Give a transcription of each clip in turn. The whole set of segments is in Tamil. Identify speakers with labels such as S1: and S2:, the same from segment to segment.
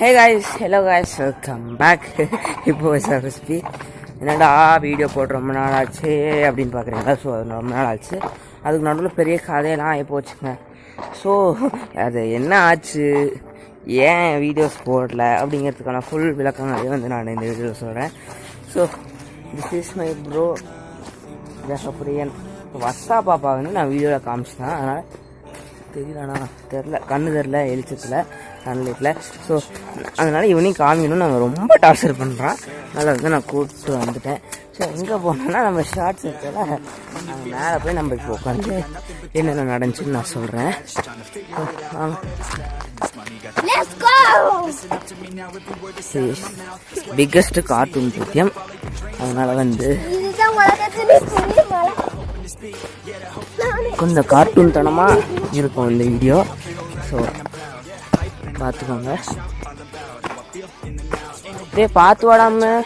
S1: Hey guys hello guys welcome back இப்போ ரெசிபி என்னடா வீடியோ போட்டு ரொம்ப நாள் ஆச்சு அப்படின்னு பார்க்குறீங்களா ஸோ அது ரொம்ப நாள் ஆச்சு அதுக்கு நடுவில் பெரிய கதையெல்லாம் ஆகி போச்சுங்க. ஸோ அது என்ன ஆச்சு? ஏன் வீடியோஸ் போடல? அப்படிங்கிறதுக்கான ஃபுல் விளக்கங்களே வந்து நான் இந்த வீடியோவில் சொல்கிறேன் so this is my bro Jegapriyan Varsha பாப்பா வந்து நான் வீடியோவில் காமிச்சிட்டேன். அதனால் தெரியலண்ணா. தெரில கண்ணு தெரில வெளிச்சத்தில் சன்லைட்டில் ஸோ அதனால் இவனையும் காமிக்கணும். நாங்கள் ரொம்ப டார்ச்சர் பண்ணுறான் அதனால் வந்து நான் கூப்பிட்டு வந்துட்டேன். ஸோ எங்கே போனோன்னா நம்ம ஷார்ட்ஸ் இருக்கல நாங்கள் மேலே போய் நம்ம இப்போ உட்காந்து என்னென்ன நடந்துச்சுன்னு நான் சொல்கிறேன்! பிக்கஸ்ட் கார்ட்டூன் பத்தியம். அதனால் வந்து கொஞ்சம் கார்ட்டூன் தனமாக இருக்கும் இந்த வீடியோ ஸோ பார்த்துக்கோங்க. டே பார்த்து வாடாம.
S2: நான்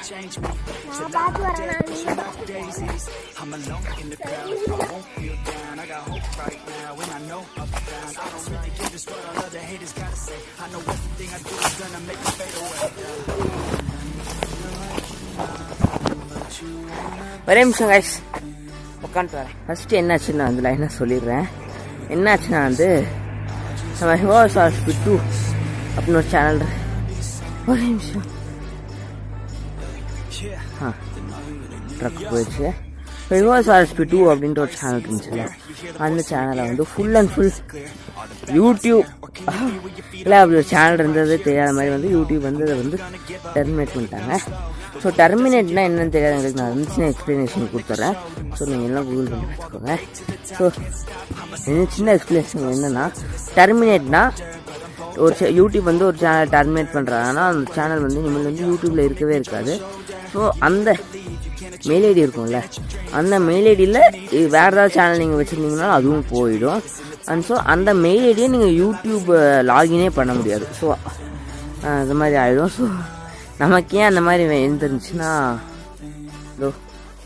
S1: ஒரே நிமிஷம் கைஸ் உட்காந்துட்டு வரேன். ஃபஸ்ட்டு என்னாச்சுன்னு வந்து லைனாக சொல்லிடுறேன்? என்னாச்சுன்னா வந்து நம்ம ஹிவாஸ் ஹாஸ்பிட் அப்படின்னு ஒரு சேனல் ஒரே நிமிஷம். ட்ரக் போயிடுச்சு. ஹிவாஸ் ஆர்எஸ்பி டூ அப்படின்ற ஒரு சேனல் இருந்துச்சுல்ல. அந்த சேனலை வந்து ஃபுல் அண்ட் ஃபுல் யூடியூப் இல்லை அப்படி ஒரு சேனல் இருந்தது தெரியாத மாதிரி வந்து யூடியூப் வந்து அதை வந்து டெர்மினேட் பண்ணிட்டாங்க. ஸோ டெர்மினேட்னா என்னன்னு தெரியாது. எங்களுக்கு நான் வந்து சின்ன எக்ஸ்ப்ளனேஷன் கொடுத்துட்றேன் ஸோ நீங்கள் எல்லாம் கூகுள் பண்ணி பார்த்துக்கோங்க. ஸோ என்ன சின்ன எக்ஸ்ப்ளனேஷன் என்னென்னா டெர்மினேட்னா ஒரு சே- யூடியூப் வந்து ஒரு சேனல் டெர்மினேட் பண்ணுறாங்கன்னா அந்த சேனல் வந்து இனிமேல் வந்து யூடியூப்பில் இருக்கவே இருக்காது. ஸோ அந்த மெயில் ஐடி இருக்கும்ல. அந்த மெயில் ஐடியில் வேறு ஏதாவது சேனல் நீங்கள் வச்சுருந்தீங்கன்னா அதுவும் போயிடும். அண்ட் ஸோ அந்த மெயில் ஐடியை நீங்கள் யூடியூப் லாகினே பண்ண முடியாது. ஸோ அது மாதிரி ஆகிடும் ஸோ நமக்கு ஏன் அந்த மாதிரி எழுந்துருந்துச்சுன்னா இதோ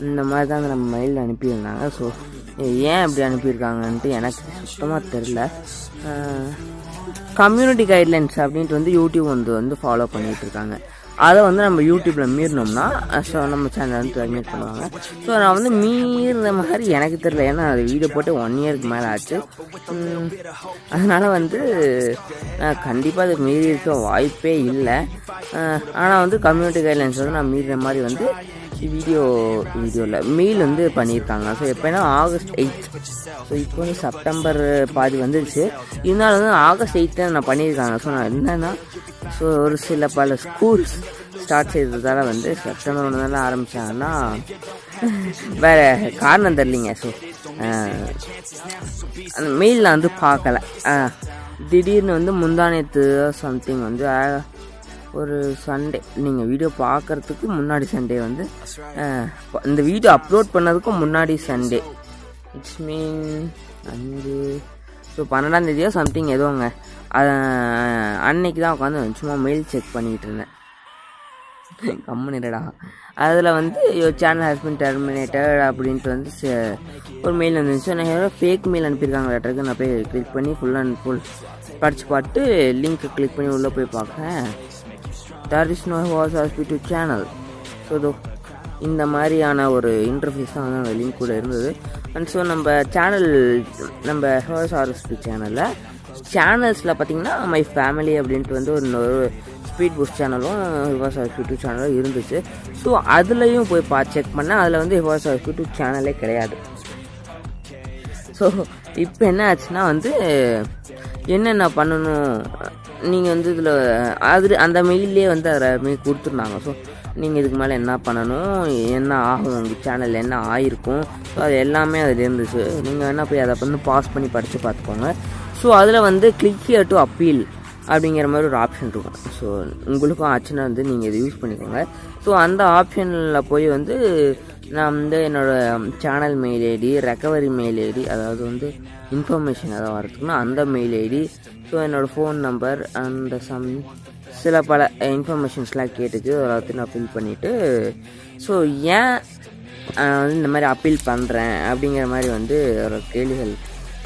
S1: இந்த மாதிரி தான் நம்ம மெயில் அனுப்பியிருந்தாங்க. ஸோ ஏன் அப்படி அனுப்பியிருக்காங்கன்ட்டு எனக்கு சுத்தமாக தெரில கம்யூனிட்டி கைட்லைன்ஸ் அப்படின்ட்டு வந்து யூடியூப் வந்து வந்து ஃபாலோ பண்ணிகிட்ருக்காங்க இருக்காங்க. அதை வந்து நம்ம யூடியூப்பில் மீறினோம்னா ஸோ நம்ம சேனல் வந்து டெர்மினேட் பண்ணுவாங்க. ஸோ நான் வந்து மீறின மாதிரி எனக்கு தெரியல. ஏன்னா அது வீடியோ போட்டு ஒன் இயருக்கு மேலே ஆச்சு. அதனால் வந்து வந்து கண்டிப்பாக அது மீறி இருக்க வாய்ப்பே இல்லை. ஆனால் வந்து கம்யூனிட்டி கைட்லைன்ஸ் வந்து நான் மீறின மாதிரி வந்து வீடியோ வீடியோவில் மெயில் வந்து பண்ணியிருக்காங்க. ஸோ எப்போனா ஆகஸ்ட் எயிட் ஸோ இப்போ வந்து செப்டம்பர் பாதி வந்துருச்சு. இருந்தாலும் வந்து ஆகஸ்ட் எயித்து நான் பண்ணியிருக்காங்க. ஸோ நான் என்னென்னா ஸோ ஒரு சில பல ஸ்கூல்ஸ் ஸ்டார்ட் செய்ததால் வந்து செப்டம்பர் ஒன்று ஆரம்பித்தாங்கன்னா வேறு காரணம் தெரியலிங்க. ஸோ அந்த மெயிலில் வந்து பார்க்கல. திடீர்னு வந்து முந்தானேத்து சம்திங் வந்து ஒரு சண்டே நீங்கள் வீடியோ பார்க்கறதுக்கு முன்னாடி சண்டே வந்து இந்த வீடியோ அப்லோட் பண்ணதுக்கும் முன்னாடி சண்டே இட்ஸ் மீன் அஞ்சு ஸோ பன்னெண்டாம் தேதியோ சம்திங் எதுவுங்க அன்னைக்கு தான் உட்காந்து சும்மா மெயில் செக் பண்ணிக்கிட்டு இருந்தேன். கம்முனிடா அதில் வந்து யோர் சேனல் ஹஸ்பண்ட் டெர்மினேட்டட் அப்படின்ட்டு வந்து ஒரு மெயில் வந்துருந்துச்சு நான் ஃபேக் மெயில் அனுப்பியிருக்காங்க லெட்டருக்கு நான் போய் கிளிக் பண்ணி ஃபுல் அண்ட் ஃபுல் படித்து பார்த்து லிங்க் கிளிக் பண்ணி உள்ளே போய் பார்க்குறேன் there is no was hospital channel so though இந்த மாதிரியான ஒரு இன்டர்ஃபேஸ் தான் வந்து அந்த லிங்க் கூட இருந்தது. அண்ட் ஸோ நம்ம சேனல் நம்ம ஹோஸ் ஆர்எஸ்பி சேனலில் சேனல்ஸில் பார்த்தீங்கன்னா மை ஃபேமிலி அப்படின்ட்டு வந்து ஒரு இன்னொரு ஸ்பீட் புஷ் சேனலும் ஹிவாஸ் யூடியூப் சேனலும் இருந்துச்சு. ஸோ அதுலேயும் போய் பா செக் பண்ணேன். அதில் வந்து ஹிவாஸ் யூடியூப் சேனலே கிடையாது. ஸோ இப்போ என்ன ஆச்சுன்னா வந்து என்னென்ன பண்ணணும்? நீங்கள் வந்து இதில் அது அந்த மெயிலே வந்து அதில் மெயில் கொடுத்துருந்தாங்க. ஸோ நீங்கள் இதுக்கு மேலே என்ன பண்ணணும்? என்ன ஆகும்? உங்கள் சேனல் என்ன ஆயிருக்கும்? ஸோ அது எல்லாமே அதில் இருந்துச்சு. நீங்கள் வேணால் போய் அதை வந்து பாஸ் பண்ணி படித்து பார்த்துக்கோங்க. ஸோ அதில் வந்து கிளிக் ஹியர் டு அப்பீல் அப்படிங்கிற மாதிரி ஒரு ஆப்ஷன் இருக்கும். ஸோ உங்களுக்கும் ஆச்சுன்னா வந்து நீங்கள் இதை யூஸ் பண்ணிக்கோங்க. ஸோ அந்த ஆப்ஷனில் போய் வந்து நான் வந்து என்னோடய channel mail ID recovery mail ID அதாவது வந்து இன்ஃபர்மேஷன் ஏதாவது வரதுக்குன்னா அந்த மெயில் ஐடி ஸோ என்னோடய ஃபோன் நம்பர் அந்த சம் சில பல இன்ஃபர்மேஷன்ஸ்லாம் கேட்டுச்சு எல்லாத்தையும் நான் ஃபில் பண்ணிவிட்டு ஸோ ஏன் நான் வந்து இந்த மாதிரி அப்பீல் பண்ணுறேன் அப்படிங்கிற மாதிரி வந்து ஒரு கேள்விகள்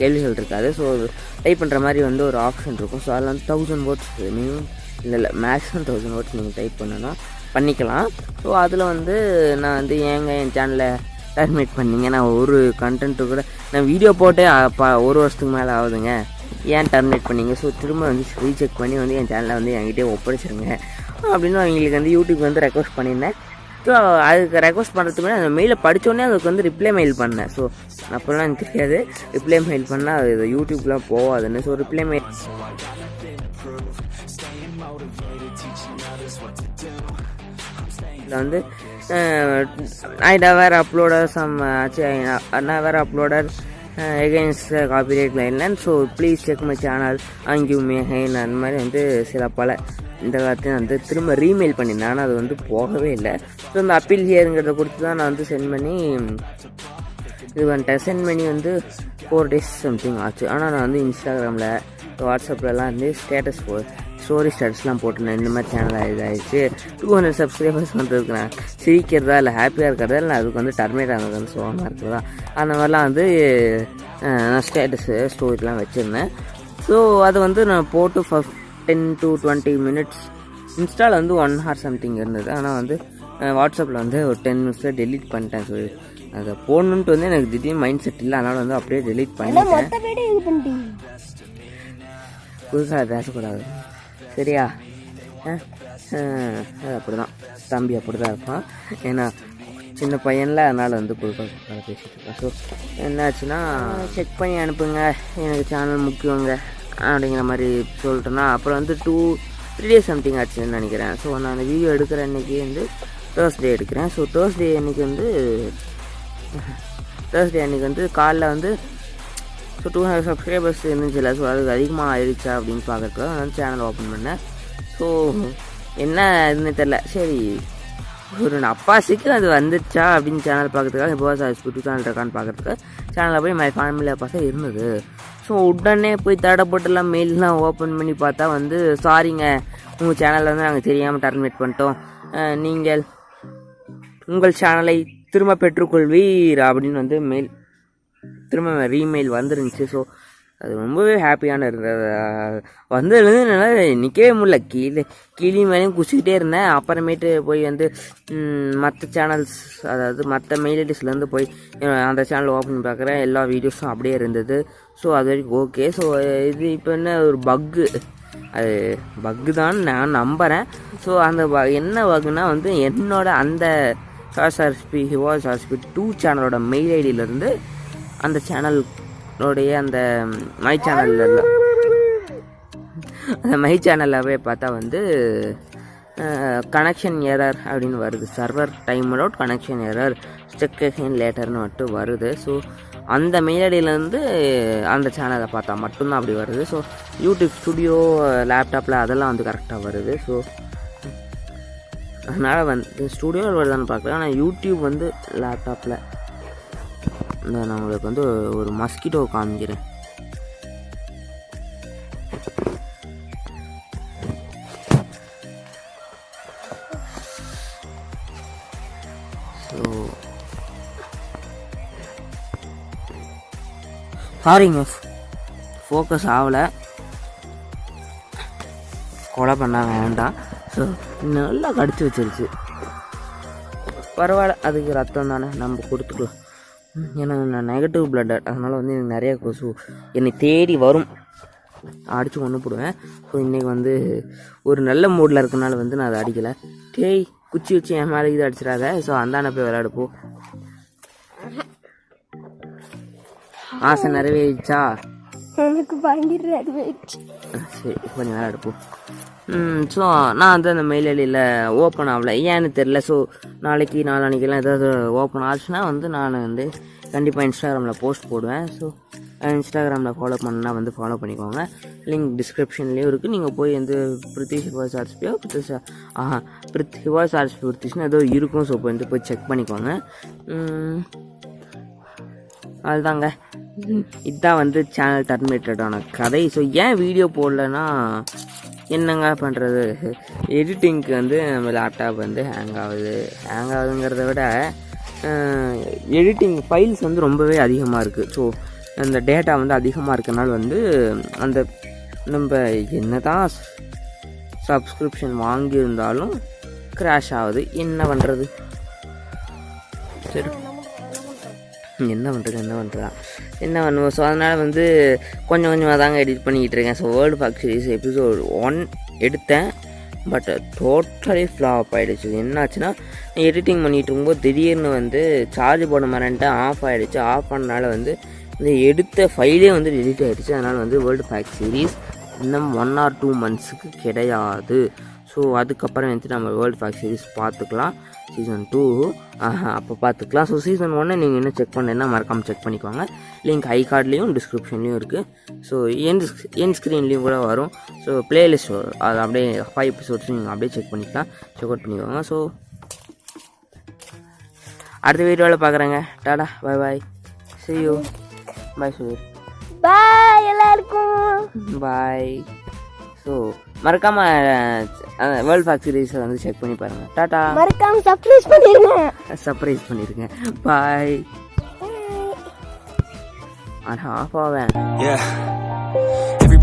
S1: கேள்விகள் இருக்காது. ஸோ டைப் பண்ணுற மாதிரி வந்து ஒரு ஆப்ஷன் இருக்கும். ஸோ அதில் வந்து தௌசண்ட் வேர்ட்ஸ் மினிமம் இல்லை இல்லை மேக்ஸிமம் தௌசண்ட் வேர்ட்ஸ் நீங்கள் டைப் பண்ணணும் பண்ணிக்கலாம். ஸோ அதில் வந்து நான் வந்து ஏங்க என் சேனலை டர்மினேட் பண்ணிங்க? நான் ஒரு கண்டென்ட்டு கூட நான் வீடியோ போட்டே ஒரு வருஷத்துக்கு மேலே ஆகுதுங்க. ஏன் டர்மினேட் பண்ணீங்க? ஸோ திரும்ப வந்து ரீசெக் பண்ணி வந்து என் சேனலை வந்து என்கிட்டே ஒப்படைச்சிருங்க. அப்படின்னு அவங்களுக்கு வந்து யூடியூப் வந்து ரெக்வஸ்ட் பண்ணியிருந்தேன். ஸோ அதுக்கு ரெக்வஸ்ட் பண்ணுறதுக்கு முன்னாடி அந்த மெயிலை படித்தோடனே அதுக்கு வந்து ரிப்ளை மெயில் பண்ணேன். ஸோ அப்போல்லாம் எனக்கு தெரியாது. ரிப்ளை மெயில் பண்ணால் அது இது யூடியூப்லாம் போகாதுன்னு ஸோ ரிப்ளை மெயில் இதில் வந்து ஐ வேர் அப்லோடர் சம் நான் வேறு uploader against copyright லைன்லேண்ட் so please check my channel அங்கியூ மே அந்த மாதிரி வந்து சில பல இந்த காலத்தையும் வந்து திரும்ப ரீமெயில் பண்ணியிருந்தேன் ஆனால் அது வந்து போகவே இல்லை. ஸோ இந்த அப்பீல் ஹியருங்கிறத கொடுத்து தான் நான் வந்து சென்ட் பண்ணி இது பண்ணிட்டேன். சென்ட் பண்ணி வந்து ஃபோர் டேஸ் சம்திங் ஆச்சு. ஆனால் நான் வந்து இன்ஸ்டாகிராமில் வாட்ஸ்அப்லலாம் வந்து ஸ்டேட்டஸ் போ ஸ்டோரி ஸ்டேட்டஸ்லாம் போட்டுருந்தேன். இந்த மாதிரி சேனல் இதாகிடுச்சு டூ ஹண்ட்ரட் சப்ஸ்கிரைபர்ஸ் வந்ததுக்கு நான் சிரிக்கிறதா இல்லை ஹாப்பியாக இருக்கிறதா இல்லை அதுக்கு வந்து டர்மேட் ஆனது வந்து சோகமாக இருக்கிறதா? அந்த மாதிரிலாம் வந்து நான் ஸ்டேட்டஸு ஸ்டோரிலாம் வச்சுருந்தேன். ஸோ அதை வந்து நான் போட்டு டென் டு டுவெண்ட்டி மினிட்ஸ் இன்ஸ்டாவில் வந்து ஒன் ஹவர் சம்திங் இருந்தது. ஆனால் வந்து வாட்ஸ்அப்பில் வந்து ஒரு டென் மினிட்ஸில் டெலீட் பண்ணிட்டேன். ஸோ அதை போடணுன்ட்டு வந்து எனக்கு திடீர்னு மைண்ட் செட் இல்லை. அதனால் வந்து அப்படியே டெலீட் பண்ணிட்டேன். புதுசாக பேசக்கூடாது. சரியா? ஆ? அது அப்படி தான் தம்பி அப்படி தான் இருப்பான். ஏன்னா சின்ன பையனில் அதனால் வந்து புதுசாக பேசிகிட்டு இருக்கான். ஸோ என்னாச்சுன்னா செக் பண்ணி அனுப்புங்க. எனக்கு சேனல் முக்கியங்க அப்படிங்கிற மாதிரி சொல்லிட்டேன்னா அப்புறம் வந்து டூ த்ரீ டேஸ் சம்திங் ஆச்சுன்னு நினைக்கிறேன். ஸோ நான் அந்த வீடியோ எடுக்கிற அன்றைக்கி வந்து தேர்ஸ்டே எடுக்கிறேன். ஸோ தேர்ஸ்டே அன்னைக்கு வந்து தேர்ஸ்டே அன்னைக்கு வந்து காலைல வந்து ஸோ டூ ஹண்ட்ரட் சப்ஸ்கிரைபர்ஸ் இல்லை ஸோ அது அதிகமாக ஆயிடுச்சா அப்படின்னு பார்க்கறதுக்காக நான் சேனல் ஓப்பன் பண்ணேன். ஸோ என்ன இதுன்னு தெரில சரி ஒரு அப்பாசிக்கு அது வந்துச்சா அப்படின்னு சேனல் பார்க்கறதுக்காக இப்போ சார் டூ சேனல் இருக்கான்னு பார்க்குறதுக்கு சேனலில் போய் மை ஃபேமிலி பார்த்தா இருந்தது. ஸோ உடனே போய் தடப்பட்டுலாம் மெயிலெலாம் ஓப்பன் பண்ணி பார்த்தா வந்து சாரிங்க உங்கள் சேனலில் வந்து நாங்கள் தெரியாமல் டர்மினேட் பண்ணிட்டோம். நீங்கள் உங்கள் சேனலை திரும்ப பெற்றுக்கொள்வீர்? அப்படின்னு வந்து மெயில் திரும்ப ரீமெயில் வந்துருந்துச்சு. ஸோ அது ரொம்பவே ஹாப்பியான இருந்தது வந்ததுலேருந்து என்னால் நிற்கவே முடியல. கீழே கீழே மேலேயும் குச்சிக்கிட்டே இருந்தேன். அப்புறமேட்டு போய் வந்து மற்ற சேனல்ஸ் அதாவது மற்ற மெயில் ஐடிஸ்லேருந்து போய் அந்த சேனல் ஓப்பன் பார்க்குறேன் எல்லா வீடியோஸும் அப்படியே இருந்தது. ஸோ அது வரைக்கும் ஓகே ஸோ இது இப்போ என்ன ஒரு பக்கு அது பக்கு தான் நான் நம்புகிறேன் ஸோ அந்த ப என்ன பக்குனா வந்து என்னோட அந்த சார்ஸ்பி ஹிவாஸ் ஆர்ஸ்பி டூ சேனலோட மெயில் ஐடியிலேருந்து அந்த சேனலோடைய அந்த மை சேனலில் அந்த மை சேனலில் போய் பார்த்தா வந்து கனெக்ஷன் எரர் அப்படின்னு வருது. Server time out connection error ஸ்டெக்கேஷன் லேட்டர்னு மட்டும் வருது. ஸோ அந்த மெயிலடியிலேருந்து அந்த சேனலை பார்த்தா மட்டும்தான் அப்படி வருது. ஸோ யூடியூப் ஸ்டுடியோ லேப்டாப்பில் அதெல்லாம் வந்து கரெக்டாக வருது. ஸோ அதனால் வந்து ஸ்டுடியோவில் வருதான்னு பார்க்கல. ஆனால் யூடியூப் வந்து லேப்டாப்பில் இந்த நான் உங்களுக்கு வந்து ஒரு மஸ்கிட்டோ காமிக்கிறேன். ஸோ சாரிங்க ஃபோக்கஸ் ஆகலை. கொலை பண்ண வேண்டாம். ஸோ நல்லா கடிச்சு வச்சிருச்சு. பரவாயில்ல அதுக்கு ரத்தம் தானே. நம்ம கொடுத்துக்கலாம். ஏன்னா நான் நெகட்டிவ் பிளட் அதனால் வந்து எனக்கு நிறைய கொசு என்னை தேடி வரும். அடித்து கொண்டு போடுவேன். ஸோ இன்றைக்கி வந்து ஒரு நல்ல மூடில் இருக்கனால வந்து நான் அதை அடிக்கலை. டேய் குச்சி வச்சு என் மேலே இது அடிச்சிடாத. ஸோ அந்தாண்ட போய் விளையாடு போ ஆசை நிறைவேறிச்சா?
S2: எனக்கு
S1: சரி கொஞ்சம் நேரம் எடுப்போம் ஸோ நான் வந்து அந்த மெயில் ஐடியில் ஓப்பன் ஆகல. ஏன்னு தெரில ஸோ நாளைக்கு நாளானிக்கெல்லாம் ஏதாவது ஓப்பன் ஆச்சுன்னா வந்து நான் வந்து கண்டிப்பாக இன்ஸ்டாகிராமில் போஸ்ட் போடுவேன். ஸோ இன்ஸ்டாகிராமில் ஃபாலோ பண்ணா வந்து ஃபாலோ பண்ணிக்கோங்க. லிங்க் டிஸ்கிரிப்ஷன்லேயும் இருக்குது நீங்கள் போய் வந்து பிரித்திஷ் ஹிவாஸ் ஆர்ஸ்பியோ பிரித்திஷ் ஆஹா பிரித் ஹிவாஸ் ஆர்ஸ்பி பிரித்திஷ்னு ஏதோ இருக்கும். ஸோ வந்து போய் செக் பண்ணிக்கோங்க. அதுதாங்க. இதுதான் வந்து சேனல் டர்மினேட்டடான கதை. ஸோ ஏன் வீடியோ போடலன்னா என்னங்க பண்ணுறது எடிட்டிங்க்கு வந்து நம்ம லேப்டாப் வந்து ஹேங் ஆகுது. ஹேங் ஆகுதுங்கிறத விட எடிட்டிங் ஃபைல்ஸ் வந்து ரொம்பவே அதிகமாக இருக்குது ஸோ அந்த டேட்டா வந்து அதிகமாக இருக்கனால வந்து அந்த நம்ம என்ன தான் சப்ஸ்கிரிப்ஷன் வாங்கியிருந்தாலும் க்ராஷ் ஆகுது. என்ன பண்ணுறது சரி. என்ன பண்ணுறது என்ன பண்ணுறதா என்ன பண்ணுவோம்? ஸோ அதனால் வந்து கொஞ்சம் கொஞ்சமாக தாங்க எடிட் பண்ணிக்கிட்டு இருக்கேன். So world pack series episode one எடுத்தேன். பட் டோட்டலி ஃப்ளாப் ஆகிடுச்சு என்னாச்சுன்னா எடிட்டிங் பண்ணிகிட்டு இருக்கும்போது திடீர்னு வந்து சார்ஜ் போட மாட்டேன்ட்டு ஆஃப் ஆகிடுச்சு ஆஃப் பண்ணனால வந்து இந்த எடுத்த ஃபைலே வந்து டெலிட் ஆகிடுச்சு அதனால் வந்து வேர்ல்டு பேக் சீரிஸ் இன்னும் ஒன் ஆர் டூ மந்த்ஸுக்கு கிடையாது. ஸோ அதுக்கப்புறம் வந்து நம்ம வேர்ல்டு பேக் சீரிஸ் பார்த்துக்கலாம். சீசன் டூ அப்போ பார்த்துக்கலாம். ஸோ சீசன் ஒன்று நீங்கள் இன்னும் செக் பண்ணலைன்னா மறக்காமல் செக் பண்ணிக்கோங்க. லிங்க் ஐ கார்ட்லேயும் டிஸ்கிரிப்ஷன்லேயும் இருக்குது ஸோ என் என் ஸ்க்ரீன்லேயும் கூட வரும். ஸோ பிளேலிஸ்ட் அது அப்படியே ஃபைவ் எபிசோட்ஸ் நீங்கள் அப்படியே செக் பண்ணிக்கலாம். செக் அவுட் பண்ணிக்கோங்க. ஸோ அடுத்த வீடியோவில் பார்க்குறேங்க. டாடா பாய் பாய் see you. பாய் சுவீர்
S2: பாய் எல்லாருக்கும்.
S1: பாய் ஸோ மறக்காமல் வேர்ல்ட் ஃபேக் சீரீஸை வந்து செக் பண்ணி பாருங்கள் டாட்டா
S2: மறக்காம சர்ப்ரைஸ் பண்ணிருங்க.
S1: சர்ப்ரைஸ் பண்ணிருங்க. பாய் அது ஆஃப் ஆவேன்.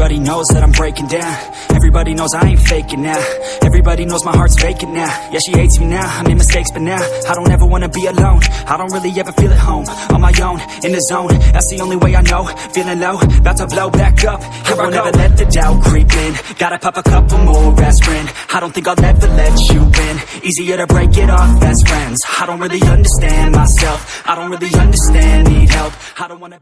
S3: Everybody knows that I'm breaking down. Everybody knows I ain't faking now. Everybody knows my heart's vacant now. Yeah, she hates me now. I made mistakes, but now I don't ever wanna be alone. I don't really ever feel at home. On my own, in the zone. That's the only way I know. Feeling low, about to blow back up. Here I won't ever let the doubt creep in. Gotta pop a couple more aspirin. I don't think I'll ever let you in. Easier to break it off best friends. I don't really understand myself. I don't really understand, need help. I don't wanna.